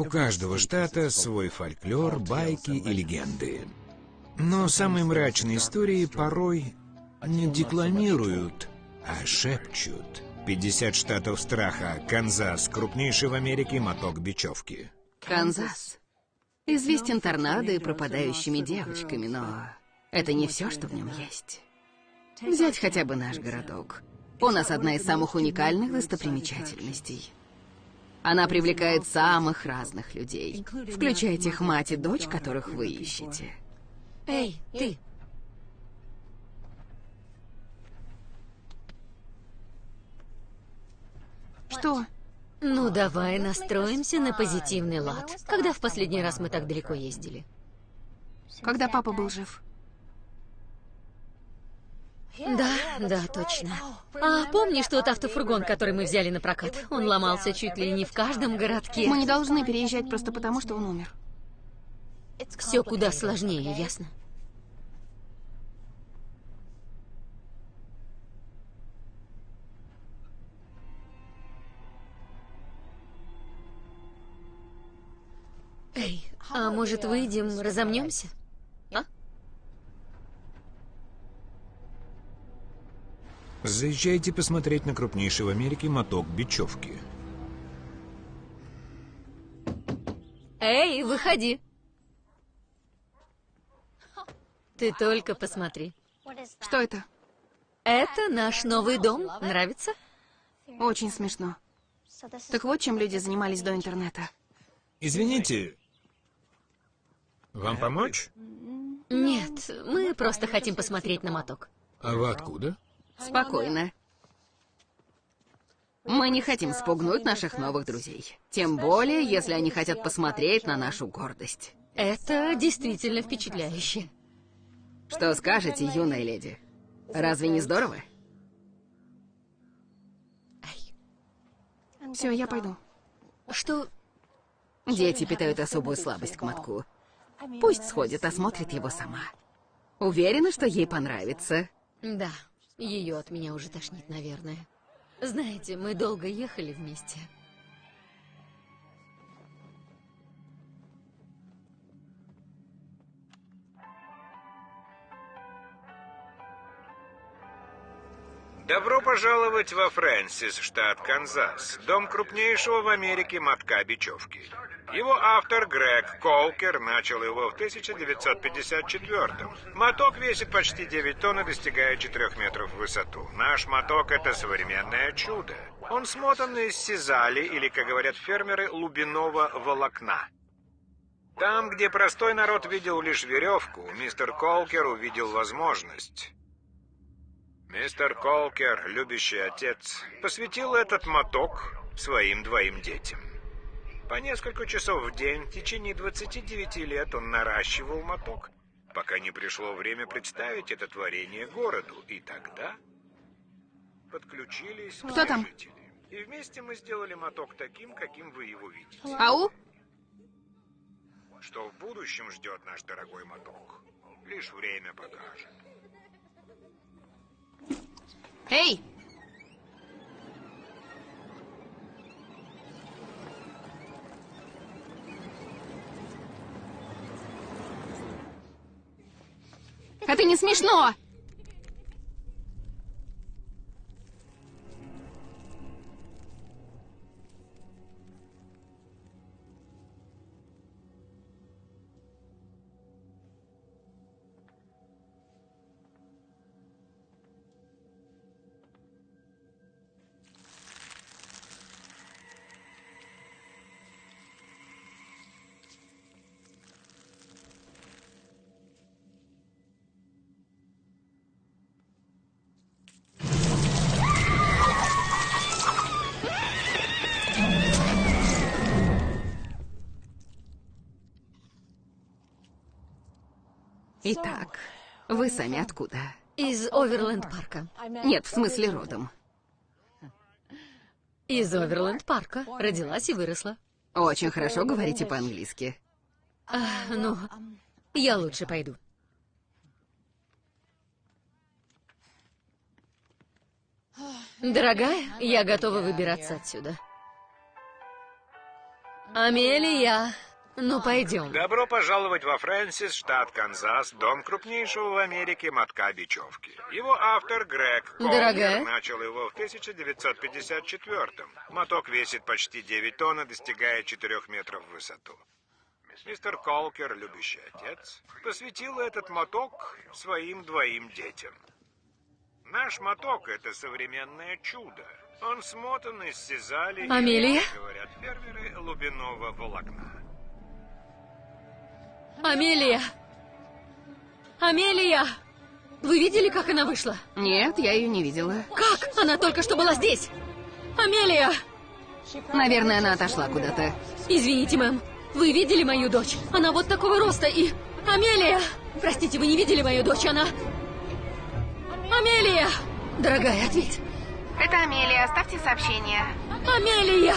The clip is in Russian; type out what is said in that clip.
У каждого штата свой фольклор, байки и легенды. Но самые мрачные истории порой не декламируют, а шепчут. 50 штатов страха. Канзас, крупнейший в Америке моток бечевки. Канзас. Известен торнадо и пропадающими девочками, но это не все, что в нем есть. Взять хотя бы наш городок. У нас одна из самых уникальных достопримечательностей. Она привлекает самых разных людей, включая тех мать и дочь, которых вы ищете. Эй, ты! Что? Ну, давай настроимся на позитивный лад. Когда в последний раз мы так далеко ездили? Когда папа был жив. Да, да, точно. А помнишь тот автофургон, который мы взяли на прокат? Он ломался чуть ли не в каждом городке. Мы не должны переезжать просто потому, что он умер. Все куда сложнее, ясно? Эй, а может выйдем, разомнемся? Заезжайте посмотреть на крупнейший в Америке моток бечевки. Эй, выходи. Ты только посмотри. Что это? Это наш новый дом. Нравится? Очень смешно. Так вот, чем люди занимались до интернета. Извините, вам помочь? Нет, мы просто хотим посмотреть на моток. А вы откуда? Спокойно. Мы не хотим спугнуть наших новых друзей. Тем более, если они хотят посмотреть на нашу гордость. Это действительно впечатляюще. Что скажете, юная леди? Разве не здорово? Все, я пойду. Что? Дети питают особую слабость к мотку. Пусть сходит, осмотрит его сама. Уверена, что ей понравится. Да, ее от меня уже тошнит, наверное. Знаете, мы долго ехали вместе. Добро пожаловать во Фрэнсис, штат Канзас, дом крупнейшего в Америке мотка бечевки. Его автор Грег Колкер начал его в 1954-м. Моток весит почти 9 тонн и достигает 4 метров в высоту. Наш моток — это современное чудо. Он смотан из сизали, или, как говорят фермеры, лубиного волокна. Там, где простой народ видел лишь веревку, мистер Колкер увидел возможность. Мистер Колкер, любящий отец, посвятил этот моток своим двоим детям. По несколько часов в день, в течение 29 лет он наращивал моток, пока не пришло время представить это творение городу. И тогда подключились Кто там? жители. И вместе мы сделали моток таким, каким вы его видите. Ау? Что в будущем ждет наш дорогой моток, лишь время покажет. Эй! Это не смешно! Итак, вы сами откуда? Из Оверленд-парка. Нет, в смысле родом. Из Оверленд-парка. Родилась и выросла. Очень хорошо говорите по-английски. А, ну, я лучше пойду. Дорогая, я готова выбираться отсюда. Амелия, ну пойдем. Добро пожаловать во Фрэнсис, штат Канзас, дом крупнейшего в Америке мотка бечевки. Его автор Грег Дорогая? начал его в 1954-м. Моток весит почти 9 тонн и достигает 4 метров в высоту. Мистер Колкер, любящий отец, посвятил этот моток своим двоим детям. Наш моток — это современное чудо. Он смотан из сизали, и, Амелия? говорят фермеры, лубиного волокна. Амелия! Амелия! Вы видели, как она вышла? Нет, я ее не видела. Как? Она только что была здесь! Амелия! Наверное, она отошла куда-то. Извините, мэм. Вы видели мою дочь? Она вот такого роста и... Амелия! Простите, вы не видели мою дочь? Она... Амелия! Дорогая, ответь. Это Амелия, оставьте сообщение. Амелия!